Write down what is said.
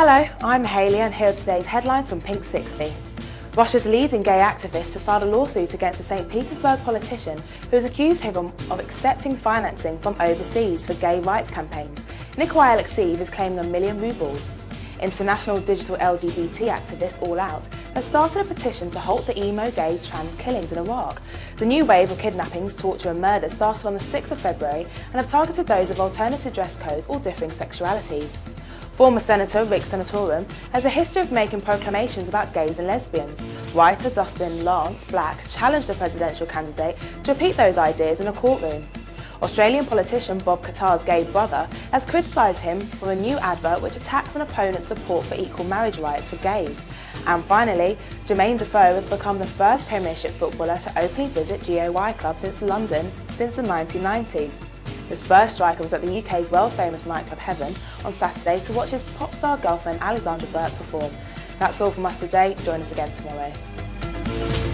Hello, I'm Hayley and here are today's headlines from Pink 60. Russia's leading gay activist has filed a lawsuit against a St. Petersburg politician who has accused him of accepting financing from overseas for gay rights campaigns. Nikolai Alexeyev is claiming a million rubles. International digital LGBT activist All Out has started a petition to halt the emo gay trans killings in Iraq. The new wave of kidnappings, torture and murder started on the 6th of February and have targeted those of alternative dress codes or differing sexualities. Former Senator Rick Santorum has a history of making proclamations about gays and lesbians. Writer Dustin Lance Black challenged the presidential candidate to repeat those ideas in a courtroom. Australian politician Bob Katter's gay brother has criticised him for a new advert which attacks an opponent's support for equal marriage rights for gays. And finally, Jermain Defoe has become the first Premiership footballer to openly visit GAY club since London since the 1990s. The Spurs striker was at the UK's world-famous nightclub Heaven on Saturday to watch his pop star girlfriend Alexandra Burke perform. That's all from us today. Join us again tomorrow.